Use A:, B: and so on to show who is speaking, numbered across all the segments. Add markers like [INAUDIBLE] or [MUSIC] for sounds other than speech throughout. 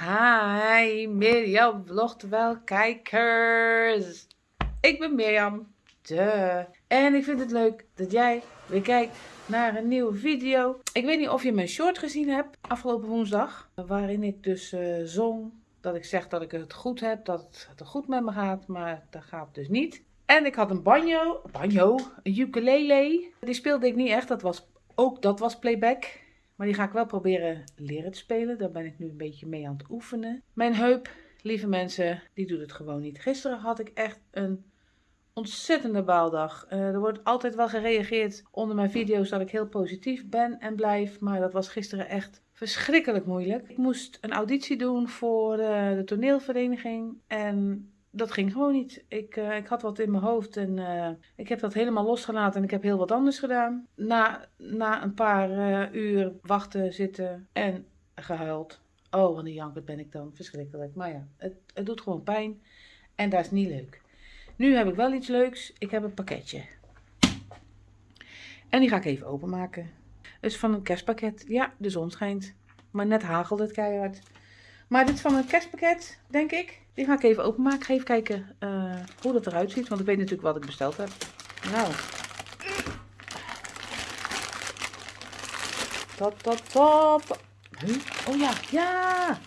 A: Hi, Mirjam wel kijkers. Ik ben Mirjam. De. En ik vind het leuk dat jij weer kijkt naar een nieuwe video. Ik weet niet of je mijn short gezien hebt afgelopen woensdag. Waarin ik dus uh, zong dat ik zeg dat ik het goed heb, dat het goed met me gaat. Maar dat gaat dus niet. En ik had een banjo, banjo, een ukulele. Die speelde ik niet echt, dat was, ook dat was playback. Maar die ga ik wel proberen leren te spelen. Daar ben ik nu een beetje mee aan het oefenen. Mijn heup, lieve mensen, die doet het gewoon niet. Gisteren had ik echt een ontzettende baaldag. Uh, er wordt altijd wel gereageerd onder mijn video's dat ik heel positief ben en blijf. Maar dat was gisteren echt verschrikkelijk moeilijk. Ik moest een auditie doen voor uh, de toneelvereniging. En dat ging gewoon niet. Ik, uh, ik had wat in mijn hoofd en uh, ik heb dat helemaal losgelaten en ik heb heel wat anders gedaan. Na, na een paar uh, uur wachten, zitten en gehuild. Oh, wat een janker ben ik dan. Verschrikkelijk. Maar ja, het, het doet gewoon pijn en dat is niet leuk. Nu heb ik wel iets leuks. Ik heb een pakketje. En die ga ik even openmaken. Het is van een kerstpakket. Ja, de zon schijnt. Maar net hagelt het keihard. Maar dit is van een kerstpakket, denk ik. Die ga ik even openmaken. Ik ga even kijken uh, hoe dat eruit ziet. Want ik weet natuurlijk wat ik besteld heb. Nou. Top, top, top. Huh? Oh ja, ja.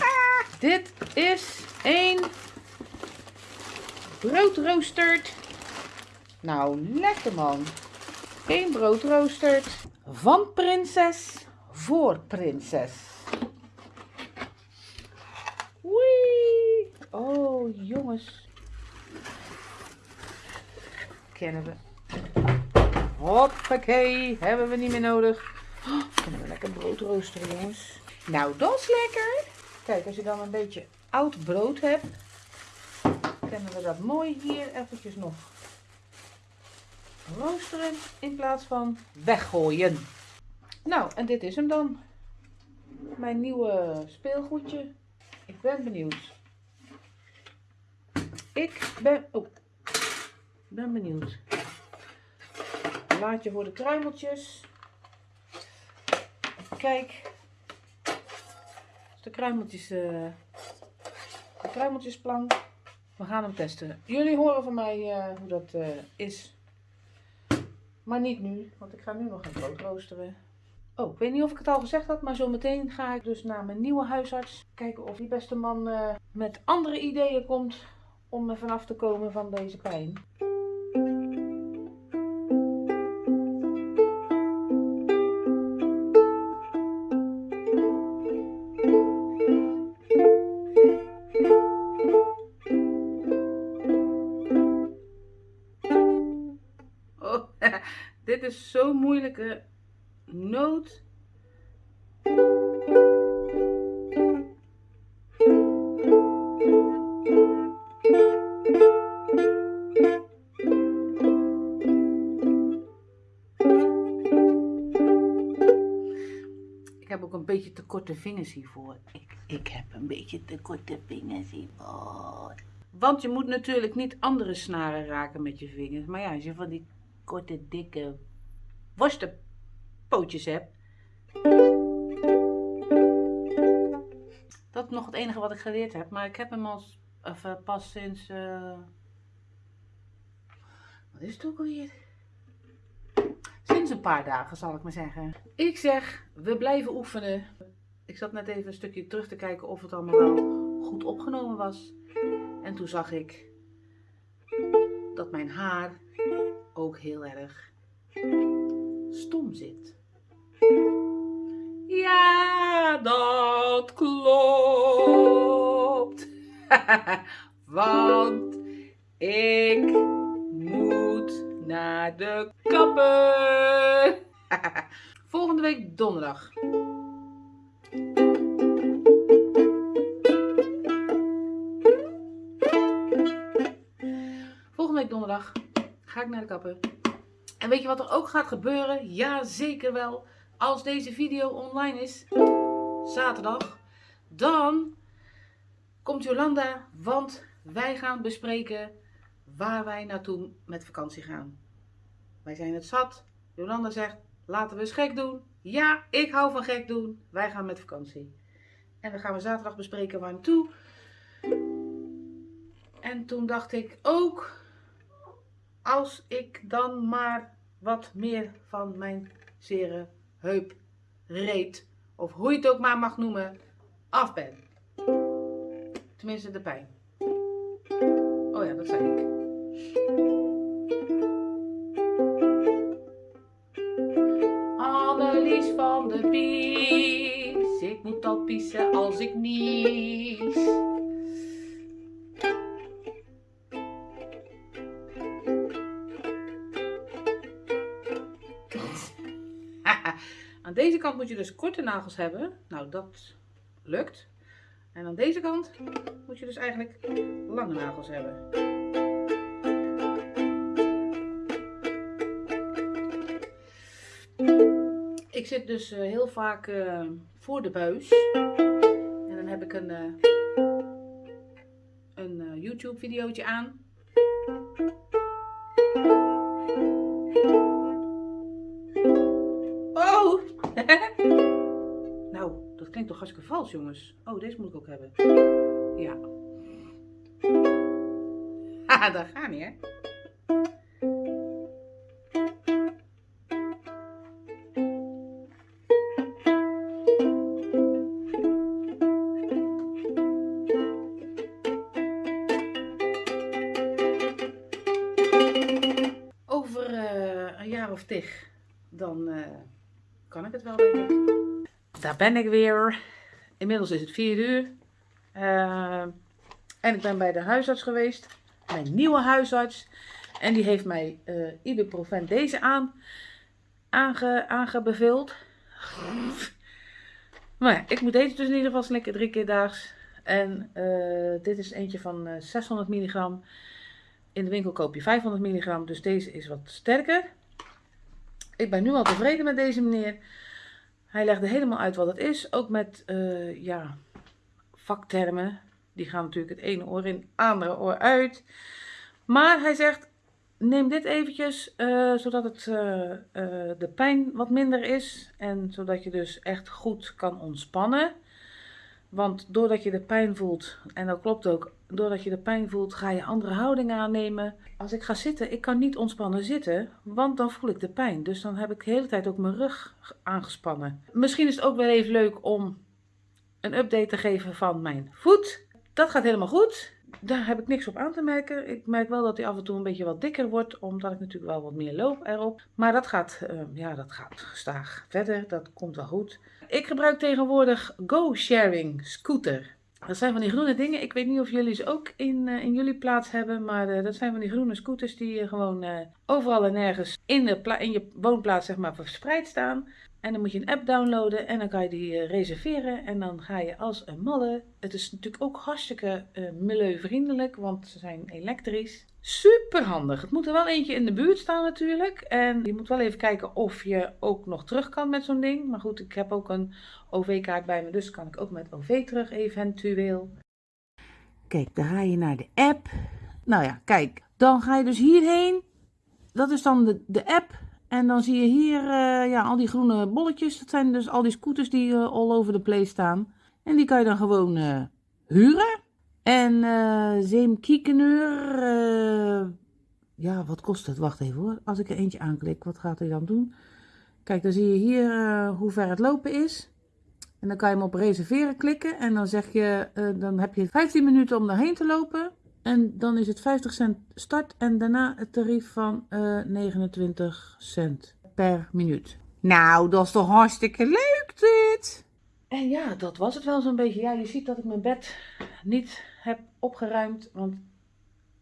A: [LAUGHS] Dit is een broodroosterd. Nou, lekker man. Een broodroosterd van prinses voor prinses. Jongens. Kennen we. Hoppakee, hebben we niet meer nodig. Kunnen we lekker brood roosteren, jongens. Nou, dat is lekker. Kijk, als je dan een beetje oud brood hebt, kunnen we dat mooi hier eventjes nog roosteren in plaats van weggooien. Nou, en dit is hem dan. Mijn nieuwe speelgoedje. Ik ben benieuwd. Ik ben... Oh, ben benieuwd. Laatje voor de kruimeltjes. Kijk. De kruimeltjes... Uh, de kruimeltjesplank. We gaan hem testen. Jullie horen van mij uh, hoe dat uh, is. Maar niet nu, want ik ga nu nog een brood roosteren. Oh, ik weet niet of ik het al gezegd had, maar zometeen ga ik dus naar mijn nieuwe huisarts. Kijken of die beste man met andere ideeën komt om er vanaf te komen van deze pijn. Oh, [LAUGHS] dit is zo'n moeilijke noot. Beetje te korte vingers hiervoor. Ik, ik heb een beetje te korte vingers hiervoor. Want je moet natuurlijk niet andere snaren raken met je vingers. Maar ja, als je van die korte, dikke worstenpootjes hebt. Dat is nog het enige wat ik geleerd heb. Maar ik heb hem als, of, uh, pas sinds... Uh... Wat is het ook alweer? Een paar dagen zal ik maar zeggen. Ik zeg, we blijven oefenen. Ik zat net even een stukje terug te kijken of het allemaal wel goed opgenomen was. En toen zag ik dat mijn haar ook heel erg stom zit. Ja, dat klopt. [LAUGHS] Want ik moet naar de kapper. [LAUGHS] Volgende week donderdag. Volgende week donderdag ga ik naar de kapper. En weet je wat er ook gaat gebeuren? Ja, zeker wel. Als deze video online is, zaterdag, dan komt Jolanda, want wij gaan bespreken waar wij naartoe met vakantie gaan. Wij zijn het zat. Jolanda zegt, laten we eens gek doen. Ja, ik hou van gek doen. Wij gaan met vakantie. En dan gaan we zaterdag bespreken waar naartoe. En toen dacht ik ook, als ik dan maar wat meer van mijn zere heup, reet, of hoe je het ook maar mag noemen, af ben. Tenminste de pijn. Oh ja, dat zei ik. Ik nies. [LAUGHS] Aan deze kant moet je dus korte nagels hebben. Nou, dat lukt. En aan deze kant moet je dus eigenlijk lange nagels hebben. Ik zit dus uh, heel vaak uh, voor de buis. Heb ik een, uh, een YouTube videootje aan. Oh! [LAUGHS] nou, dat klinkt toch hartstikke vals, jongens. Oh, deze moet ik ook hebben. Ja. [LAUGHS] Haha, dat gaat niet, hè? Dan uh, kan ik het wel, denk ik. Daar ben ik weer. Inmiddels is het 4 uur. Uh, en ik ben bij de huisarts geweest. Mijn nieuwe huisarts. En die heeft mij uh, ibuprofen deze aan, aange, aangebeveeld. [LAUGHS] Maar ik moet deze dus in ieder geval slikken drie keer daags. En dit is eentje van 600 milligram. In de winkel koop je 500 milligram, dus deze is wat sterker. Ik ben nu al tevreden met deze meneer. Hij legde helemaal uit wat het is, ook met uh, ja, vaktermen. Die gaan natuurlijk het ene oor in, het andere oor uit. Maar hij zegt, neem dit eventjes, uh, zodat het, uh, de pijn wat minder is. En zodat je dus echt goed kan ontspannen. Want doordat je de pijn voelt, en dat klopt ook, doordat je de pijn voelt, ga je andere houdingen aannemen. Als ik ga zitten, ik kan niet ontspannen zitten, want dan voel ik de pijn. Dus dan heb ik de hele tijd ook mijn rug aangespannen. Misschien is het ook wel even leuk om een update te geven van mijn voet. Dat gaat helemaal goed. Daar heb ik niks op aan te merken. Ik merk wel dat hij af en toe een beetje wat dikker wordt, omdat ik natuurlijk wel wat meer loop erop. Maar dat gaat, uh, ja, dat gaat gestaag verder. Dat komt wel goed. Ik gebruik tegenwoordig GoSharing Scooter. Dat zijn van die groene dingen. Ik weet niet of jullie ze ook in, uh, in jullie plaats hebben. Maar uh, dat zijn van die groene scooters die uh, gewoon overal en nergens in, de in je woonplaats zeg maar, verspreid staan. En dan moet je een app downloaden en dan kan je die reserveren. En dan ga je als een malle. Het is natuurlijk ook hartstikke milieuvriendelijk, want ze zijn elektrisch. Super handig. Het moet er wel eentje in de buurt staan natuurlijk. En je moet wel even kijken of je ook nog terug kan met zo'n ding. Maar goed, ik heb ook een OV-kaart bij me, dus kan ik ook met OV terug eventueel. Kijk, dan ga je naar de app. Nou ja, kijk, dan ga je dus hierheen. Dat is dan de, de app. En dan zie je hier uh, ja, al die groene bolletjes. Dat zijn dus al die scooters die uh, all over the place staan. En die kan je dan gewoon uh, huren. En uh, Zeem Kiekenuur, uh, ja, wat kost het? Wacht even hoor. Als ik er eentje aanklik, wat gaat hij dan doen? Kijk, dan zie je hier uh, hoe ver het lopen is. En dan kan je hem op reserveren klikken. En dan zeg je, dan heb je 15 minuten om daarheen te lopen. En dan is het 50 cent start en daarna het tarief van 29 cent per minuut. Nou, dat is toch hartstikke leuk dit! En ja, dat was het wel zo'n beetje. Ja, je ziet dat ik mijn bed niet heb opgeruimd, want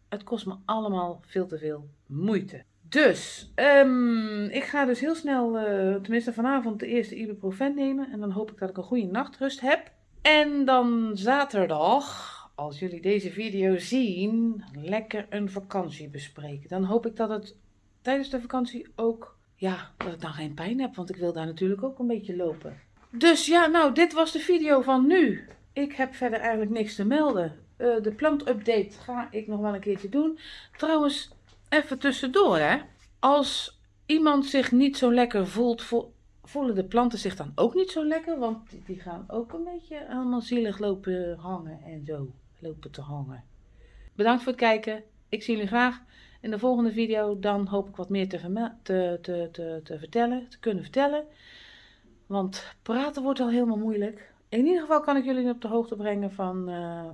A: het kost me allemaal veel te veel moeite. Dus, um, ik ga dus heel snel, uh, tenminste vanavond, de eerste ibuprofen nemen. En dan hoop ik dat ik een goede nachtrust heb. En dan zaterdag, als jullie deze video zien, lekker een vakantie bespreken. Dan hoop ik dat het tijdens de vakantie ook, ja, dat ik dan geen pijn heb. Want ik wil daar natuurlijk ook een beetje lopen. Dus ja, nou, dit was de video van nu. Ik heb verder eigenlijk niks te melden. Uh, de plantupdate ga ik nog wel een keertje doen. Trouwens, even tussendoor hè. Als iemand zich niet zo lekker voelt, voelen de planten zich dan ook niet zo lekker, want die- gaan ook een beetje allemaal zielig lopen hangen en zo lopen te hangen. Bedankt voor het kijken. Ik zie jullie graag in de volgende video. Dan hoop ik wat meer te, te, te, te vertellen, te kunnen vertellen. Want praten wordt al helemaal moeilijk. In ieder geval kan ik jullie op de hoogte brengen van eh,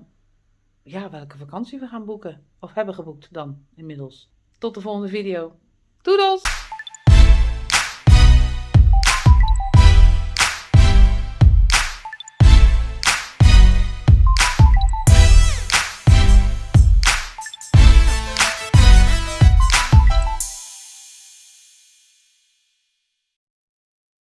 A: ja, welke vakantie we gaan boeken. Of hebben geboekt dan inmiddels. Tot de volgende video. Doedels!